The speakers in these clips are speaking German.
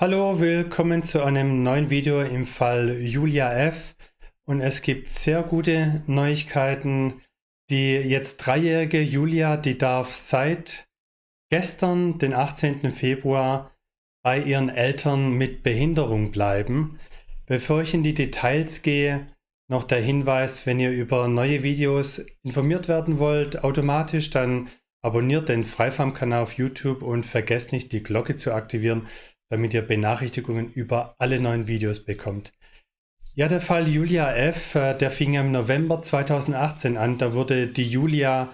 Hallo, willkommen zu einem neuen Video im Fall Julia F. Und es gibt sehr gute Neuigkeiten. Die jetzt dreijährige Julia, die darf seit gestern, den 18. Februar, bei ihren Eltern mit Behinderung bleiben. Bevor ich in die Details gehe, noch der Hinweis, wenn ihr über neue Videos informiert werden wollt, automatisch, dann abonniert den Freifarm-Kanal auf YouTube und vergesst nicht die Glocke zu aktivieren, damit ihr Benachrichtigungen über alle neuen Videos bekommt. Ja, der Fall Julia F., äh, der fing im November 2018 an. Da wurde die Julia,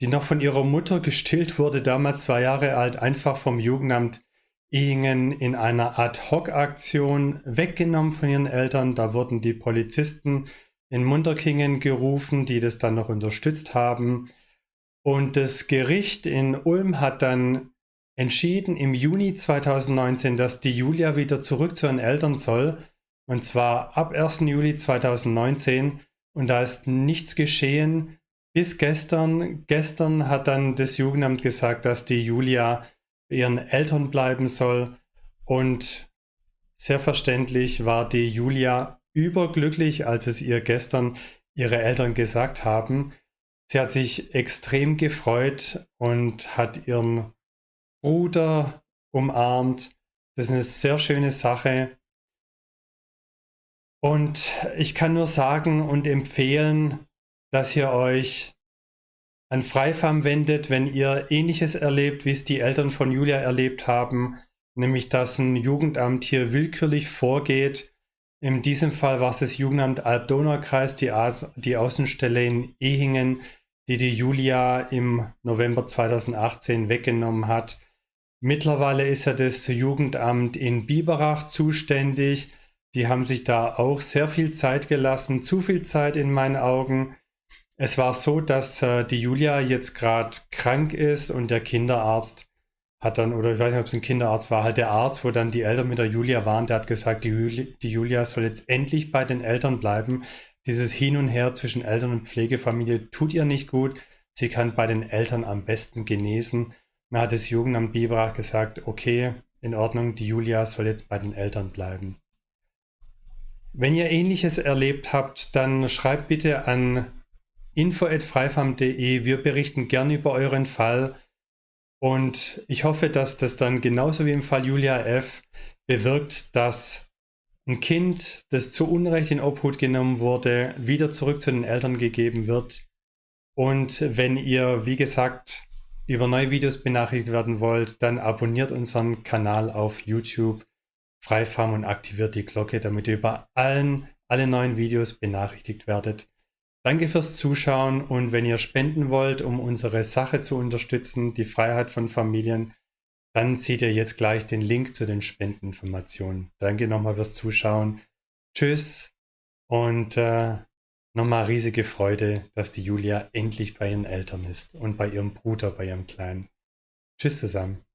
die noch von ihrer Mutter gestillt wurde, damals zwei Jahre alt, einfach vom Jugendamt Ehingen in einer Ad-Hoc-Aktion weggenommen von ihren Eltern. Da wurden die Polizisten in Munterkingen gerufen, die das dann noch unterstützt haben. Und das Gericht in Ulm hat dann entschieden im Juni 2019, dass die Julia wieder zurück zu ihren Eltern soll. Und zwar ab 1. Juli 2019. Und da ist nichts geschehen bis gestern. Gestern hat dann das Jugendamt gesagt, dass die Julia bei ihren Eltern bleiben soll. Und sehr verständlich war die Julia überglücklich, als es ihr gestern ihre Eltern gesagt haben. Sie hat sich extrem gefreut und hat ihren Bruder umarmt. Das ist eine sehr schöne Sache. Und ich kann nur sagen und empfehlen, dass ihr euch an Freifarm wendet, wenn ihr ähnliches erlebt, wie es die Eltern von Julia erlebt haben, nämlich dass ein Jugendamt hier willkürlich vorgeht. In diesem Fall war es das Jugendamt Alb-Donau-Kreis, die, die Außenstelle in Ehingen, die die Julia im November 2018 weggenommen hat. Mittlerweile ist ja das Jugendamt in Biberach zuständig. Die haben sich da auch sehr viel Zeit gelassen, zu viel Zeit in meinen Augen. Es war so, dass äh, die Julia jetzt gerade krank ist und der Kinderarzt hat dann, oder ich weiß nicht, ob es ein Kinderarzt war, halt der Arzt, wo dann die Eltern mit der Julia waren, der hat gesagt, die, Juli die Julia soll jetzt endlich bei den Eltern bleiben. Dieses Hin und Her zwischen Eltern und Pflegefamilie tut ihr nicht gut. Sie kann bei den Eltern am besten genesen. Dann hat das Jugendamt Biberach gesagt, okay, in Ordnung, die Julia soll jetzt bei den Eltern bleiben. Wenn ihr ähnliches erlebt habt, dann schreibt bitte an info.freifarm.de. Wir berichten gern über euren Fall. Und ich hoffe, dass das dann genauso wie im Fall Julia F. bewirkt, dass ein Kind, das zu Unrecht in Obhut genommen wurde, wieder zurück zu den Eltern gegeben wird. Und wenn ihr, wie gesagt, über neue Videos benachrichtigt werden wollt, dann abonniert unseren Kanal auf YouTube Freifarm und aktiviert die Glocke, damit ihr über allen, alle neuen Videos benachrichtigt werdet. Danke fürs Zuschauen und wenn ihr spenden wollt, um unsere Sache zu unterstützen, die Freiheit von Familien, dann seht ihr jetzt gleich den Link zu den Spendeninformationen. Danke nochmal fürs Zuschauen. Tschüss und äh, nochmal riesige Freude, dass die Julia endlich bei ihren Eltern ist und bei ihrem Bruder, bei ihrem Kleinen. Tschüss zusammen.